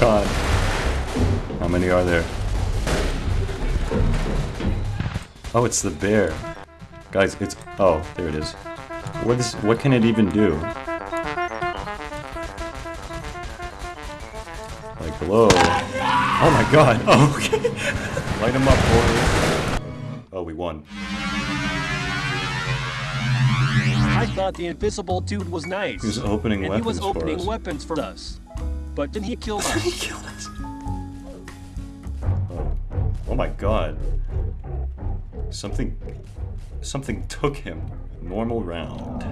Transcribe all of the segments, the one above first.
god. How many are there? Oh, it's the bear. Guys, it's... Oh, there it is. What is... What can it even do? Like, hello? Oh my god! Oh, okay. Light him up, boys. Oh, we won. I thought the invisible dude was nice. He was opening and he was opening for weapons for us. But then he killed us. He killed us. Oh. oh my god. Something... Something took him. Normal round.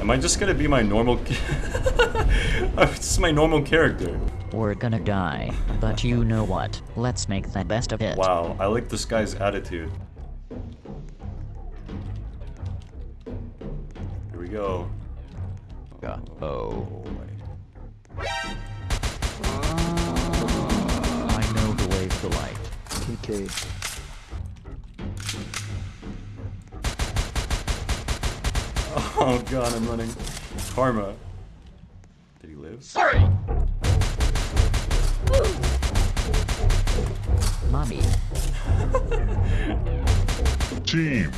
Am I just gonna be my normal... this is my normal character. We're gonna die, but you know what? Let's make the best of it. Wow, I like this guy's attitude. Here we go. Oh. my- I know the way to light. TK. Oh god, I'm running. Karma. Did he live? Sorry. Mommy. Team.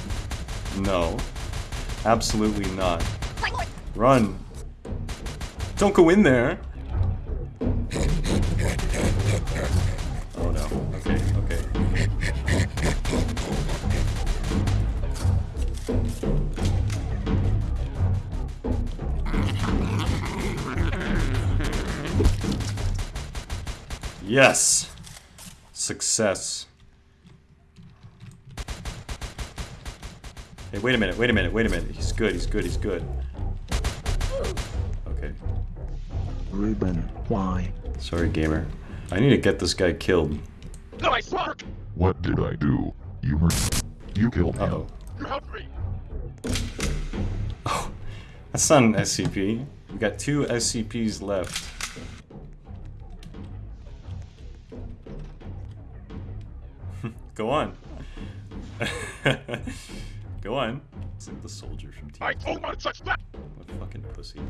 No. Absolutely not. Run. Don't go in there. Oh no. Okay, okay. Yes. Success. Hey, wait a minute, wait a minute, wait a minute. He's good, he's good, he's good. Okay. Ruben, why? Sorry, gamer. I need to get this guy killed. Nice work. What did I do? You hurt You killed him. Uh-oh. You helped me. Oh, That's not an SCP. We got two SCPs left. Go on. Go on. It's like the soldier from Team. I told my such that. What a fucking pussy.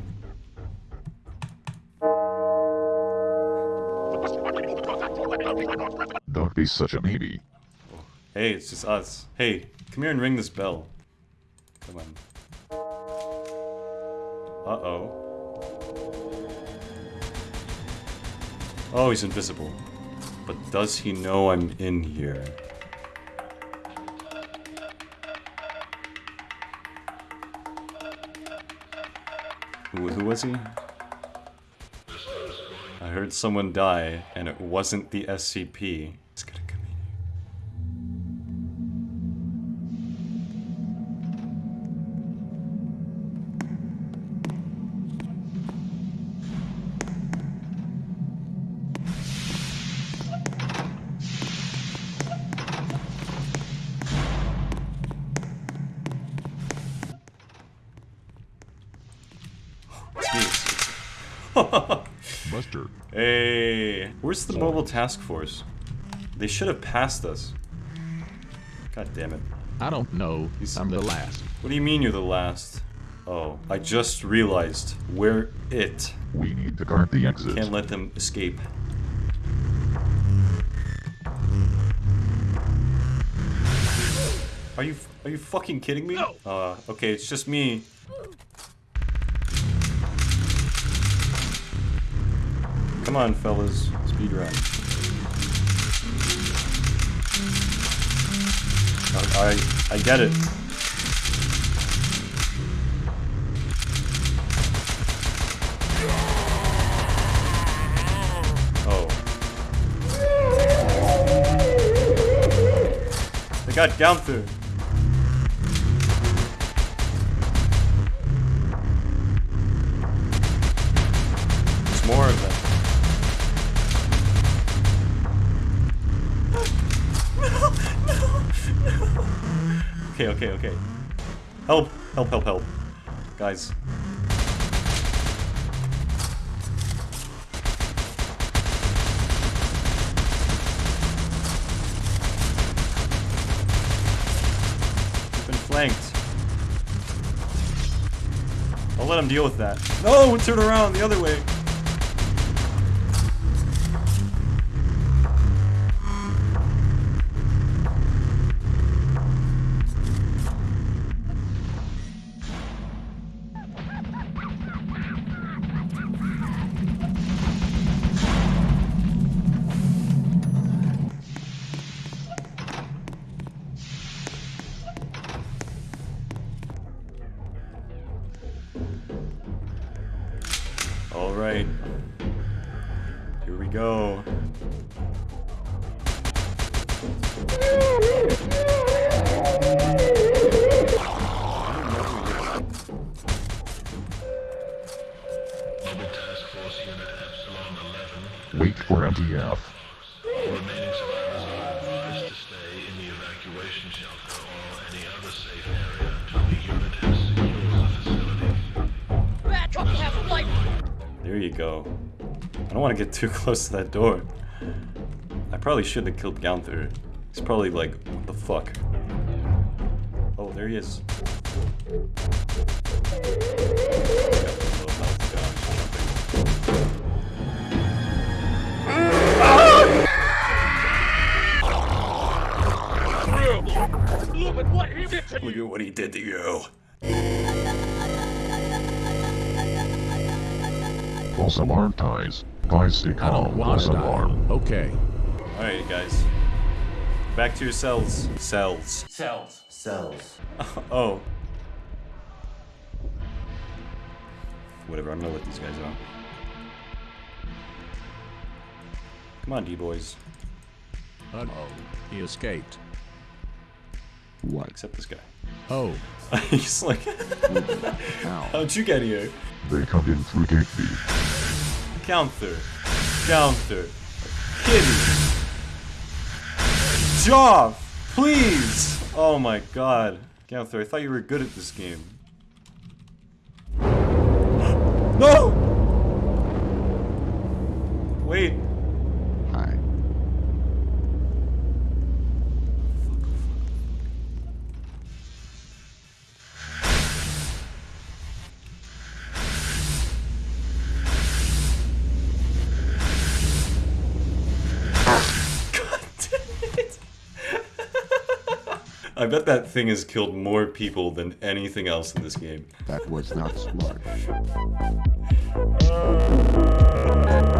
Don't be such a baby. Hey, it's just us. Hey, come here and ring this bell. Come on. Uh-oh. Oh, he's invisible. But does he know I'm in here? Who, who was he? I heard someone die, and it wasn't the SCP. It's gonna come in here. It's me, it's- Buster. Hey, where's the mobile task force? They should have passed us. God damn it. I don't know. He's- I'm the last. What do you mean you're the last? Oh, I just realized we're it. We need to guard the exit. Can't let them escape. Are you are you fucking kidding me? No. Uh, okay, it's just me. Come on, fellas, speed run. I I, get it. Oh. They got Gunther. There's Okay, okay, okay. Help, help, help, help. Guys. We've been flanked. I'll let him deal with that. No, turn around the other way. You go. I don't want to get too close to that door. I probably shouldn't have killed Gunther. He's probably like, what the fuck? Oh, there he is. Look at what he did to you. False alarm ties. Guys, stay calm. False alarm. Okay. Alright, guys. Back to your cells. Cells. Cells. Cells. oh. Whatever, I'm gonna let these guys out. Come on, D-boys. Uh oh. He escaped. What? Except this guy. Oh. He's like, How? how'd you get here? They come in through gate B. Counter. Counter. Kitty. Joff! Please! Oh my god. Counter, I thought you were good at this game. no! Wait. I bet that thing has killed more people than anything else in this game. That was not smart.